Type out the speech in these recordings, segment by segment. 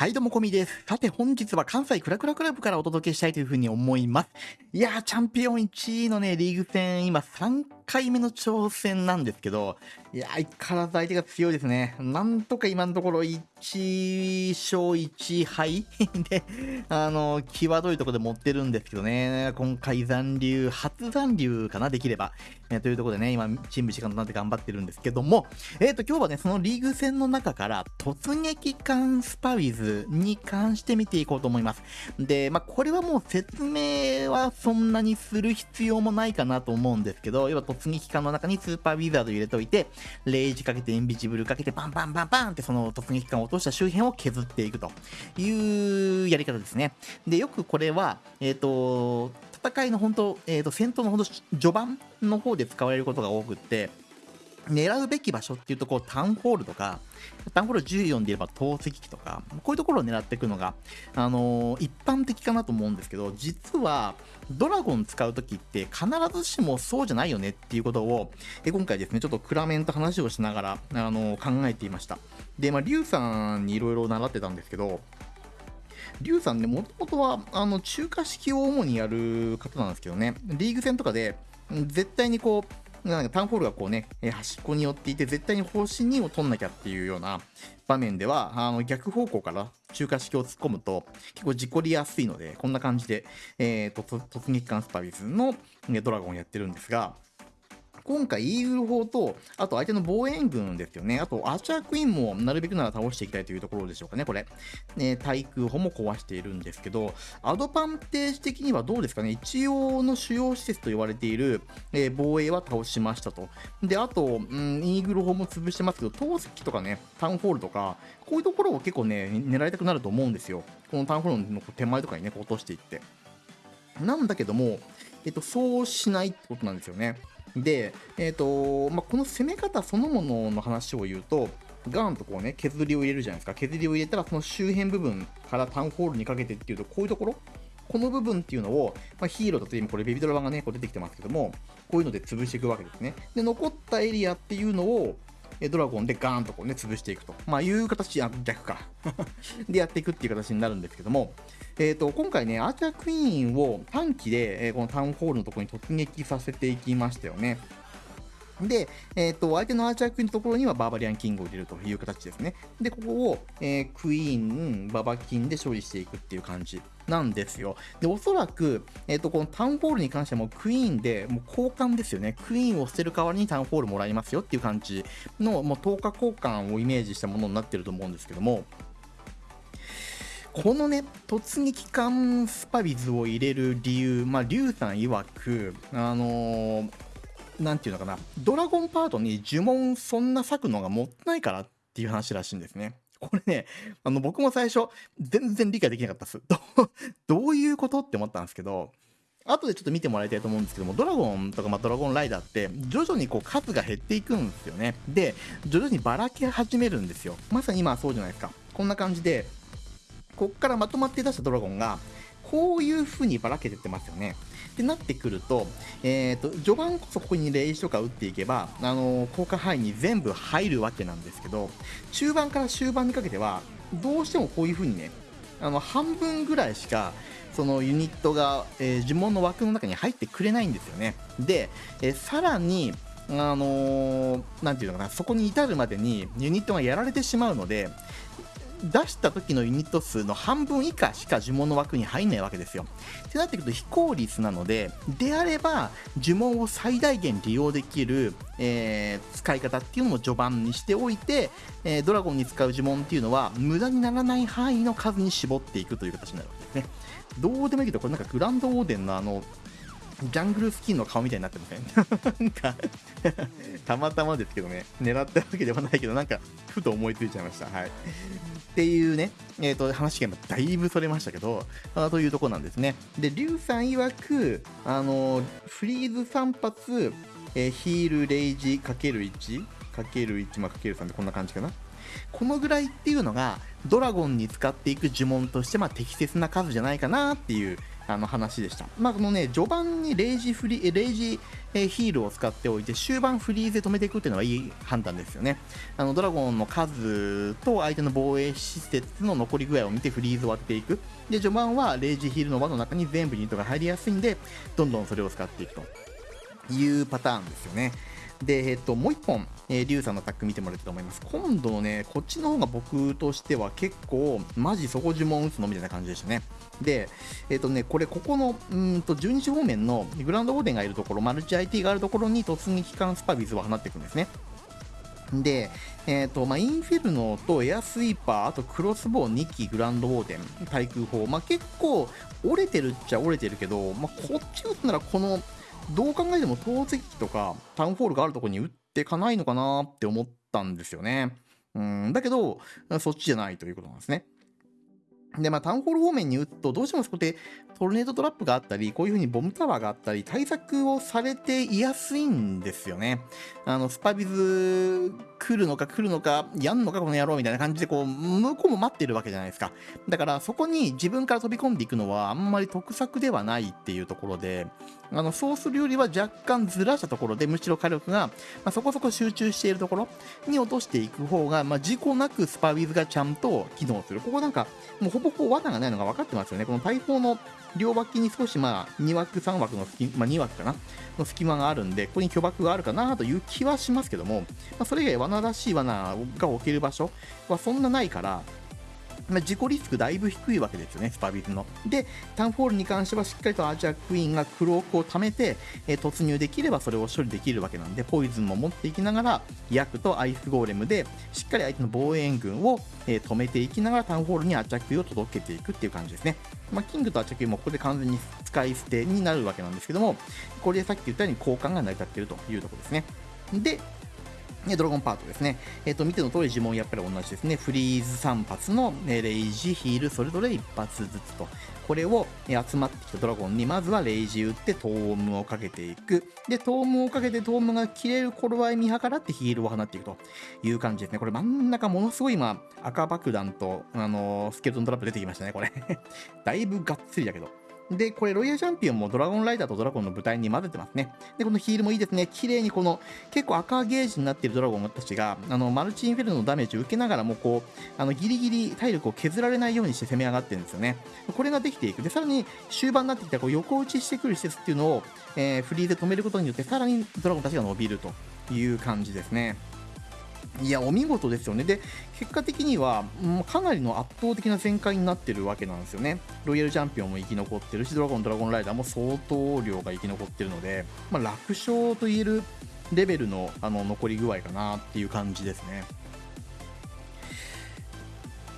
はいどうもこみです。さて本日は関西クラクラクラブからお届けしたいというふうに思います。いやー、チャンピオン1位のね、リーグ戦、今3回目の挑戦なんですけど、いや、相変わらず相手が強いですね。なんとか今のところ1勝1敗 で、あの、際どいところで持ってるんですけどね、今回残留、初残留かな、できれば。えというところでね、今、チーム時間となって頑張ってるんですけども、えっ、ー、と、今日はね、そのリーグ戦の中から、突撃艦スパウィズに関して見ていこうと思います。で、まあ、これはもう説明はそんなにする必要もないかなと思うんですけど、要は突撃艦の中にスーパーウィザード入れといて、レイジかけてインビジブルかけてバンバンバンバンってその突撃艦を落とした周辺を削っていくというやり方ですね。で、よくこれは、えっ、ー、と、戦いの本当、えっ、ー、と、戦闘の本当、序盤の方で使われることが多くって、狙うべき場所っていうとこうタウンホールとか、タウンホール14で言えば投石機とか、こういうところを狙っていくのが、あのー、一般的かなと思うんですけど、実はドラゴン使うときって必ずしもそうじゃないよねっていうことを、え今回ですね、ちょっとクラメンと話をしながら、あのー、考えていました。で、まあ、リュウさんにいろいろ習ってたんですけど、リュウさんね、もともとは、あの、中華式を主にやる方なんですけどね、リーグ戦とかで、絶対にこう、なんかタウンホールがこうね、え端っこに寄っていて、絶対に方針2を取んなきゃっていうような場面では、あの逆方向から中華式を突っ込むと、結構事故りやすいので、こんな感じで、えーと、突撃艦スパビスのドラゴンをやってるんですが、今回イーグル砲と、あと相手の防衛軍ですよね。あとアーチャークイーンもなるべくなら倒していきたいというところでしょうかね、これ。ね、対空砲も壊しているんですけど、アドバンテージ的にはどうですかね。一応の主要施設と言われている、えー、防衛は倒しましたと。で、あと、うん、イーグル砲も潰してますけど、投石とかね、タウンホールとか、こういうところを結構ね、狙いたくなると思うんですよ。このタウンホールの手前とかにね、落としていって。なんだけども、えっと、そうしないってことなんですよね。で、えーとまあ、この攻め方そのものの話を言うと、ガーンとこうね、削りを入れるじゃないですか。削りを入れたら、その周辺部分からタウンホールにかけてっていうと、こういうところ、この部分っていうのを、まあ、ヒーローだと今これベビドラ版がね、こう出てきてますけども、こういうので潰していくわけですね。で、残ったエリアっていうのを、ドラゴンでガーンとこうね、潰していくと。まあ、いう形、あ、逆か。でやっていくっていう形になるんですけども、えっ、ー、と、今回ね、アーチャークイーンを短期で、え、このタウンホールのところに突撃させていきましたよね。で、えっ、ー、と、相手のアーチャークイーンのところにはバーバリアンキングを入れるという形ですね。で、ここを、えー、クイーン、ババキンで処理していくっていう感じなんですよ。で、おそらく、えっ、ー、と、このタウンホールに関してはもうクイーンで、もう交換ですよね。クイーンを捨てる代わりにタウンホールもらいますよっていう感じの、もう10日交換をイメージしたものになってると思うんですけども、このね、突撃艦スパビズを入れる理由、まあ、リュウさん曰く、あのー、なんていうのかな、ドラゴンパートに呪文そんな咲くのがもったいないからっていう話らしいんですね。これね、あの、僕も最初、全然理解できなかったです。どういうことって思ったんですけど、後でちょっと見てもらいたいと思うんですけども、ドラゴンとか、まあ、ドラゴンライダーって、徐々にこう数が減っていくんですよね。で、徐々にばらけ始めるんですよ。まさに今はそうじゃないですか。こんな感じで、こっからまとまって出したドラゴンが、こういう風にばらけてってますよね。ってなってくると、え、ー、と、序盤こそここにレイジとか打っていけば、あのー、効果範囲に全部入るわけなんですけど、中盤から終盤にかけては、どうしてもこういう風にね、あの、半分ぐらいしか、そのユニットが、えー、呪文の枠の中に入ってくれないんですよね。で、えー、さらに、あのー、ていうのかな、そこに至るまでにユニットがやられてしまうので、出した時のユニット数の半分以下しか呪文の枠に入んないわけですよ。ってなってくると非効率なので、であれば呪文を最大限利用できる、えー、使い方っていうのも序盤にしておいて、えー、ドラゴンに使う呪文っていうのは無駄にならない範囲の数に絞っていくという形になるわけですね。どうでもいいけど、これなんかグランドオーデンのあの、ジャングルスキンの顔みたいになってません？なんか たまたまですけどね、狙ったわけではないけど、なんか、ふと思いついちゃいました。はい。っていうね、えっ、ー、と、話がだいぶそれましたけど、あというとこなんですね。で、リュウさん曰く、あの、フリーズ3発、えー、ヒール、レイジ、かける1、かける1、まあ、かける3でこんな感じかな。このぐらいっていうのが、ドラゴンに使っていく呪文として、まあ、適切な数じゃないかなっていうあの話でした。まあ、このね、序盤にレイジフリー、レイジヒールを使っておいて、終盤フリーズで止めていくっていうのはいい判断ですよね。あのドラゴンの数と相手の防衛施設の残り具合を見てフリーズを当てていく。で、序盤はレイジヒールの輪の中に全部ニットが入りやすいんで、どんどんそれを使っていくというパターンですよね。で、えっと、もう一本、えー、リュウさんのタック見てもらいたいと思います。今度ね、こっちの方が僕としては結構、マジそこ呪文打つのみたいな感じでしたね。で、えっとね、これ、ここの、うんと、12時方面のグランドオーデンがいるところ、マルチ IT があるところに突撃艦スパビズを放っていくんですね。で、えーとまあ、インフェルノとエアスイーパー、あとクロスボウ2機、グランドウォーデン、対空砲、まあ、結構折れてるっちゃ折れてるけど、まあ、こっち打つならこのどう考えても投石機とかタウンホールがあるところに打ってかないのかなって思ったんですよね。うん、だけど、そっちじゃないということなんですね。で、まあ、タウンホール方面に打つと、どうしてもそこでトルネードトラップがあったり、こういう風にボムタワーがあったり、対策をされていやすいんですよね。あの、スパビズ来るのか来るのか、やんのかこの野郎みたいな感じで、こう、向こうも待ってるわけじゃないですか。だから、そこに自分から飛び込んでいくのは、あんまり得策ではないっていうところで、あのそうするよりは若干ずらしたところで、むしろ火力が、まあ、そこそこ集中しているところに落としていく方が、まあ、事故なくスパウィズがちゃんと機能する。ここなんか、もうほぼほぼ罠がないのが分かってますよね。この大砲の両脇に少しまあ2枠、3枠の隙、まあ、2枠かな？の隙間があるんで、ここに巨爆があるかなという気はしますけども、まあ、それ以外罠らしい罠が置ける場所はそんなないから、まあ、自己リスクだいぶ低いわけですよね、スパウィズの。で、タウンフォールに関してはしっかりとアーチャークイーンがクロークを貯めて、えー、突入できればそれを処理できるわけなんで、ポイズンも持っていきながら、ヤクとアイスゴーレムで、しっかり相手の防衛軍を、えー、止めていきながらタウンフォールにアーチャークイーンを届けていくっていう感じですね。まあ、キングとアチャクイもここで完全に使い捨てになるわけなんですけども、これでさっき言ったように交換が成り立っているというところですね。で、ドラゴンパートですね。えっ、ー、と、見ての通り呪文やっぱり同じですね。フリーズ3発のえレイジ、ヒール、それぞれ1発ずつと。これをえ集まってきたドラゴンに、まずはレイジ打ってトームをかけていく。で、トームをかけてトームが切れる頃合い見計らってヒールを放っていくという感じですね。これ真ん中ものすごい今、赤爆弾と、あのー、スケルトントラップ出てきましたね、これ だいぶがっつりだけど。で、これ、ロイヤルチャンピオンもドラゴンライダーとドラゴンの舞台に混ぜてますね。で、このヒールもいいですね。綺麗にこの、結構赤ゲージになっているドラゴンたちが、あの、マルチインフェルノのダメージを受けながらも、こう、あの、ギリギリ体力を削られないようにして攻め上がってるんですよね。これができていく。で、さらに終盤になってきた、こう、横打ちしてくる施設っていうのを、えー、フリーで止めることによって、さらにドラゴンたちが伸びるという感じですね。いや、お見事ですよね。で、結果的には、かなりの圧倒的な展開になってるわけなんですよね。ロイヤルチャンピオンも生き残ってるし、ドラゴン、ドラゴンライダーも相当量が生き残ってるので、まあ、楽勝と言えるレベルのあの残り具合かなっていう感じですね。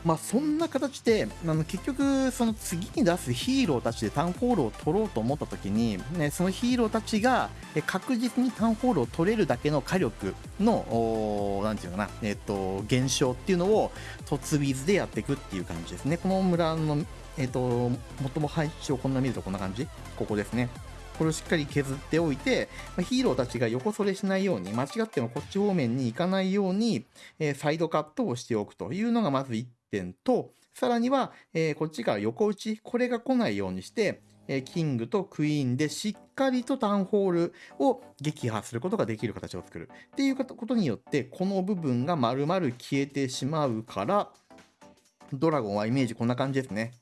まあ、そんな形であの結局、その次に出すヒーローたちでタウンホールを取ろうと思った時に、ね、そのヒーローたちが確実にタウンホールを取れるだけの火力の、なんていうかな、えっ、と、減少っていうのを突ビズでやっていくっていう感じですね。この村の、えっ、と、最も配置をこんな見るとこんな感じ？ここですね。これをしっかり削っておいて、ヒーローたちが横それしないように、間違ってもこっち方面に行かないように、えサイドカットをしておくというのがまず1点と、さらには、えー、こっちから横打ち、これが来ないようにして、えー、キングとクイーンでしっかりとタウンホールを撃破することができる形を作る。っていうことによって、この部分が丸々消えてしまうから、ドラゴンはイメージこんな感じですね。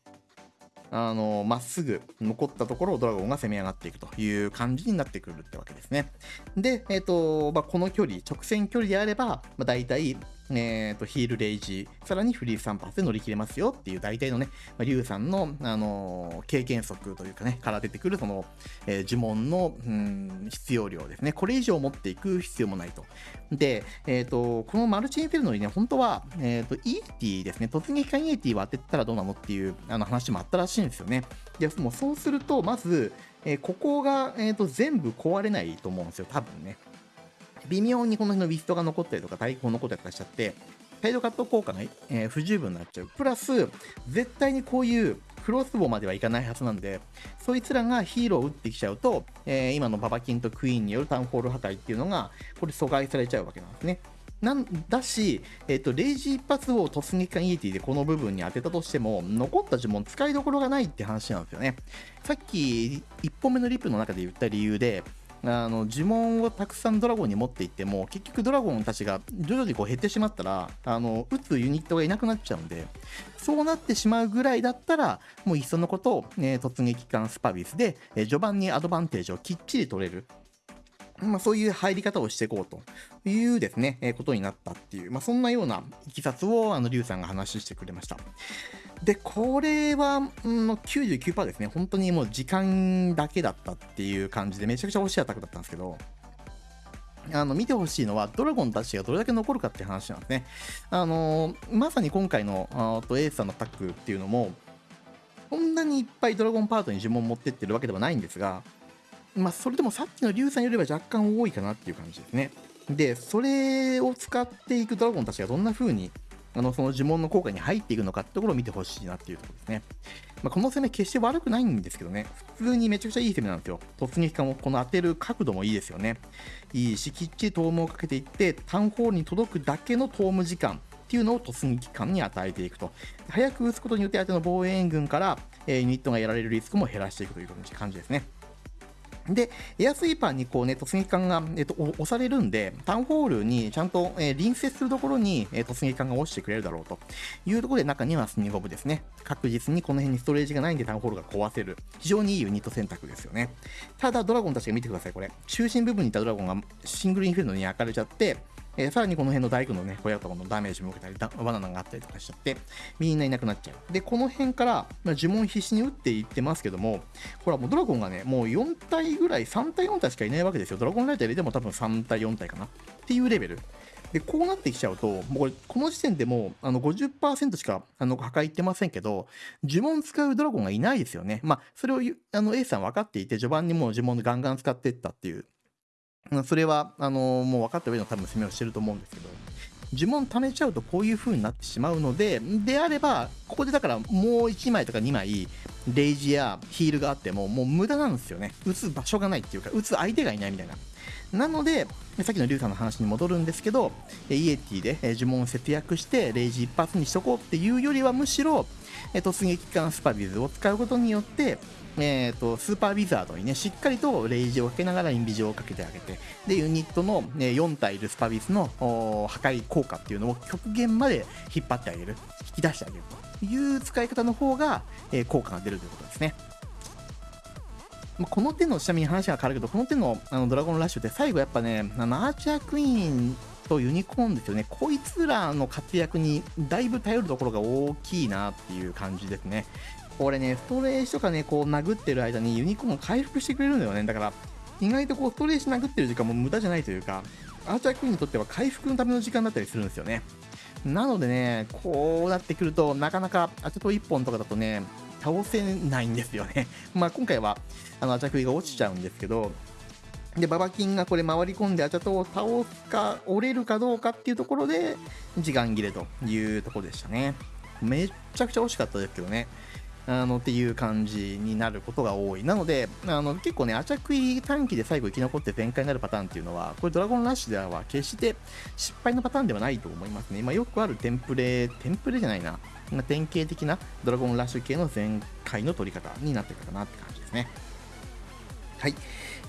あの、まっすぐ残ったところをドラゴンが攻め上がっていくという感じになってくるってわけですね。で、えっ、ー、と、まあ、この距離、直線距離であれば、まあ、大体えーと、ヒールレイジ、さらにフリー3発で乗り切れますよっていう大体のね、まあ、リュウさんの、あのー、経験則というかね、から出てくるその、えー、呪文の、うん、必要量ですね。これ以上持っていく必要もないと。で、えっ、ー、と、このマルチインフェルノにね、本当は、えっ、と、イーティですね、突撃艦イーティは当てたらどうなのっていうあの話もあったらしいんですよね。で、もそうすると、まず、えここが、えーと全部壊れないと思うんですよ、多分ね。微妙にこの辺のウィストが残ったりとか、対抗残ったりとかしちゃって、サイドカット効果が、えー、不十分になっちゃう。プラス、絶対にこういうクロスボウまではいかないはずなんで、そいつらがヒーローを打ってきちゃうと、えー、今のババキンとクイーンによるタウンホール破壊っていうのが、これ阻害されちゃうわけなんですね。なんだし、えっと、レイジ一発を突撃艦イエティでこの部分に当てたとしても、残った呪文使いどころがないって話なんですよね。さっき1本目のリップの中で言った理由で、あの呪文をたくさんドラゴンに持っていっても結局ドラゴンたちが徐々にこう減ってしまったらあの撃つユニットがいなくなっちゃうんでそうなってしまうぐらいだったらもういっそのことを、ね、突撃艦スパビスで、え序盤にアドバンテージをきっちり取れる。まあ、そういう入り方をしていこうというですね、えー、ことになったっていう、まあ、そんなようないきさつを、あの、リュウさんが話してくれました。で、これは、うん、99%ですね。本当にもう時間だけだったっていう感じで、めちゃくちゃ欲しいアタックだったんですけど、あの見てほしいのは、ドラゴンたちがどれだけ残るかっていう話なんですね。あのまさに今回のあとエースさんのタックっていうのも、こんなにいっぱいドラゴンパートに呪文持ってってるわけではないんですが、まあ、それでもさっきの竜さんよりは若干多いかなっていう感じですね。で、それを使っていくドラゴンたちがどんな風にあのその呪文の効果に入っていくのかってところを見てほしいなっていうところですね。まあ、この攻め決して悪くないんですけどね、普通にめちゃくちゃいい攻めなんですよ。突撃艦をこの当てる角度もいいですよね。いいし、きっちりトームをかけていって、タウンホールに届くだけのトーム時間っていうのを突撃艦に与えていくと。早く撃つことによって相手の防衛援軍から、え、ユニットがやられるリスクも減らしていくという感じですね。で、エアスイーパーにこうね、突撃艦が、えっと、押されるんで、タウンホールにちゃんと、えー、隣接するところに、えー、突撃艦が落ちてくれるだろうというところで、中にはスニゴブですね。確実にこの辺にストレージがないんでタウンホールが壊せる。非常にいいユニット選択ですよね。ただ、ドラゴンたちが見てください、これ。中心部分にいたドラゴンがシングルインフェルノに焼かれちゃって、えー、さらにこの辺の大工のね、小屋とかのダメージも受けたり、バナナがあったりとかしちゃって、みんないなくなっちゃう。で、この辺から、まあ、呪文必死に打っていってますけども、ほら、もうドラゴンがね、もう4体ぐらい、3体4体しかいないわけですよ。ドラゴンライター入れても多分3体4体かな。っていうレベル。で、こうなってきちゃうと、もうこれ、この時点でもう、あの、50%しか、あの、破壊いってませんけど、呪文使うドラゴンがいないですよね。まあ、それを、あの、A さん分かっていて、序盤にもう呪文ガンガン使っていったっていうそれは、あのもう分かった上の多分攻めをしてると思うんですけど、呪文貯めちゃうとこういう風になってしまうので、であれば、ここでだからもう1枚とか2枚、レイジやヒールがあっても、もう無駄なんですよね。打つ場所がないっていうか、打つ相手がいないみたいな。なので、さっきのリュウさんの話に戻るんですけど、イエティで呪文を節約して、レイジ一発にしとこうっていうよりは、むしろ、突撃艦スパビズを使うことによって、えーと、スーパーウィザードにね、しっかりとレイジをかけながらインビジョをかけてあげて、で、ユニットの、ね、4体いるスパビスの破壊効果っていうのを極限まで引っ張ってあげる、引き出してあげるという使い方の方が、えー、効果が出るということですね。まこの手の、ちなみに話が変わるけど、この手のあのドラゴンラッシュって最後やっぱね、あのアーチャークイーンとユニコーンですよね。こいつらの活躍にだいぶ頼るところが大きいなっていう感じですね。これね、ストレージとかね、こう殴ってる間にユニコーン回復してくれるんだよね。だから、意外とこうストレージ殴ってる時間も無駄じゃないというか、アーチャークイーンにとっては回復のための時間だったりするんですよね。なのでね、こうなってくると、なかなかアチャト1本とかだとね、倒せないんですよね。まあ今回は、あの、アチャクイが落ちちゃうんですけど、で、ババキンがこれ回り込んでアチャトを倒すか、折れるかどうかっていうところで、時間切れというところでしたね。めっちゃくちゃ惜しかったですけどね。あのっていう感じになることが多い。なので、あの結構ね、アチャクイ短期で最後生き残って全開になるパターンっていうのは、これドラゴンラッシュでは決して失敗のパターンではないと思いますね。まあ、よくあるテンプレ、テンプレじゃないな、典型的なドラゴンラッシュ系の全開の取り方になってるかなって感じですね。はい。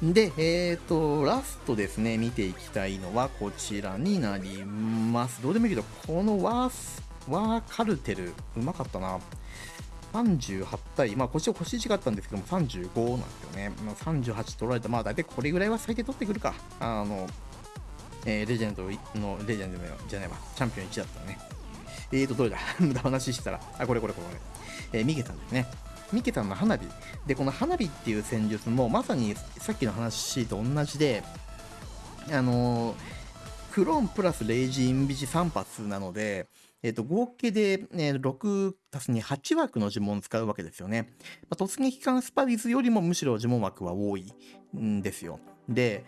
で、えっ、ー、と、ラストですね、見ていきたいのはこちらになります。どうでもいいけど、このワース、ワーカルテル、うまかったな。38対、まあ、腰は腰違ったんですけども、35なんですよね。まあ、38取られた、まあ、大体これぐらいは最低取ってくるか。あの、えー、レジェンドの、レジェンドじゃないわ、チャンピオン1だったね。えーと、どれだ？無駄話したら、あ、これこれこれ。えー、ミケさんですね。ミケさんの花火。で、この花火っていう戦術も、まさにさっきの話と同じで、あのー、クローンプラスレイジインビジ3発なので、えっ、ー、と、合計で、ね、6たすに8枠の呪文を使うわけですよね。まあ、突撃艦スパビズよりもむしろ呪文枠は多いんですよ。で、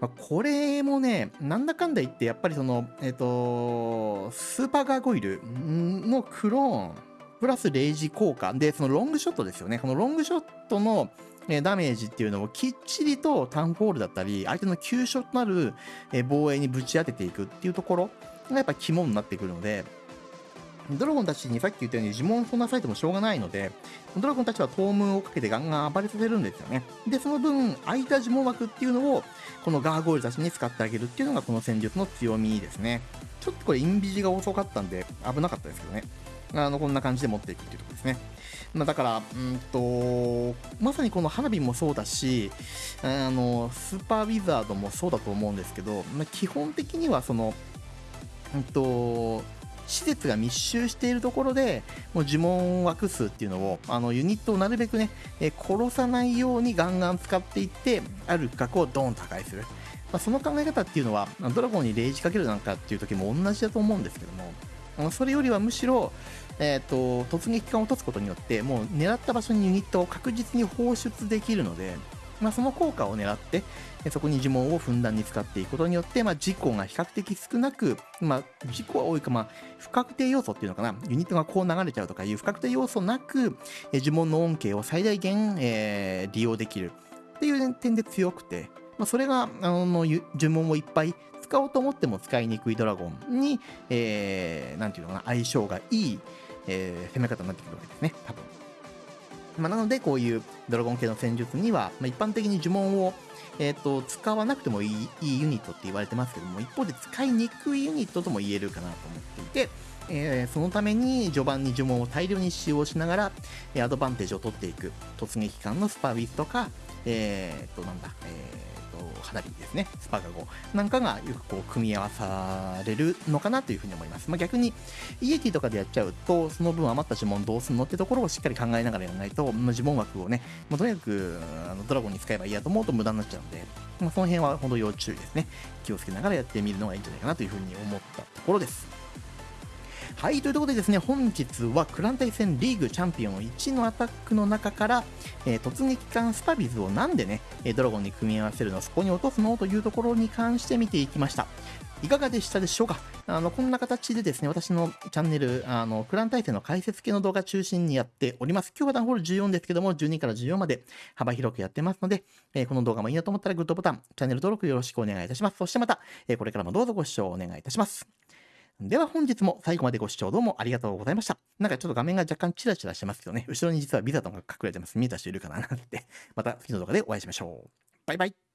まあ、これもね、なんだかんだ言って、やっぱりその、えっ、ー、と、スーパーガーゴイルのクローンプラスレイジ効果。で、そのロングショットですよね。このロングショットのえダメージっていうのをきっちりとタウンフォールだったり、相手の急所となる、え防衛にぶち当てていくっていうところがやっぱ肝になってくるので、ドラゴンたちにさっき言ったように呪文をそんなされてもしょうがないので、ドラゴンたちはトームをかけてガンガン暴れさせるんですよね。で、その分、空いた呪文枠っていうのを、このガーゴイルたちに使ってあげるっていうのがこの戦術の強みですね。ちょっとこれインビジが遅かったんで危なかったですけどね。あの、こんな感じで持っていくっていうところですね。まあ、だから、うんと、まさにこの花火もそうだし、あの、スーパーウィザードもそうだと思うんですけど、まあ、基本的にはその、うんと、施設が密集しているところで、もう呪文枠数っていうのを、あのユニットをなるべくね、え殺さないようにガンガン使っていって、ある区画をドーンと破壊する。まあ、その考え方っていうのは、ドラゴンにレイジかけるなんかっていう時も同じだと思うんですけども、それよりはむしろ、えーと、突撃艦を落とすことによってもう狙った場所にユニットを確実に放出できるので、まあ、その効果を狙ってそこに呪文をふんだんに使っていくことによって、まあ、事故が比較的少なく、まあ、事故は多いか、まあ、不確定要素っていうのかなユニットがこう流れちゃうとかいう不確定要素なく呪文の恩恵を最大限、えー、利用できるっていう点で強くて、まあ、それがあの呪文をいっぱい使おうと思っても使いにくいドラゴンに、えー、なんていうのかな相性がいいえー、攻め方になってくるわけですね、多分。まあ、なので、こういうドラゴン系の戦術には、まあ、一般的に呪文を、えーと、使わなくてもいいいいユニットって言われてますけども、一方で使いにくいユニットとも言えるかなと思っていて、えー、そのために序盤に呪文を大量に使用しながら、アドバンテージを取っていく突撃艦のスパウィスとか、えっ、と、なんだ、えー花火ですね、スパガゴなんかがよくこう組み合わされるのかなというふうに思います。まあ、逆に、イエティとかでやっちゃうと、その分余った呪文どうすんのってところをしっかり考えながらやらないと、呪文枠をね、まあ、とにかくあのドラゴンに使えばいいやと思うと無駄になっちゃうんで、まあ、その辺は本当要注意ですね。気をつけながらやってみるのがいいんじゃないかなというふうに思ったところです。はい、ということでですね、本日はクラン対戦リーグチャンピオン1のアタックの中から、えー、突撃艦スパビズをなんでね、ドラゴンに組み合わせるの、そこに落とすのというところに関して見ていきました。いかがでしたでしょうか？あの、こんな形でですね、私のチャンネル、あの、クラン対戦の解説系の動画中心にやっております。今日はダンホール14ですけども、12から14まで幅広くやってますので、えー、この動画もいいなと思ったらグッドボタン、チャンネル登録よろしくお願いいたします。そしてまた、えー、これからもどうぞご視聴お願いいたします。では本日も最後までご視聴どうもありがとうございました。なんかちょっと画面が若干チラチラしてますけどね、後ろに実はビザトンが隠れてます。見えた人いるかななんて。また次の動画でお会いしましょう。バイバイ。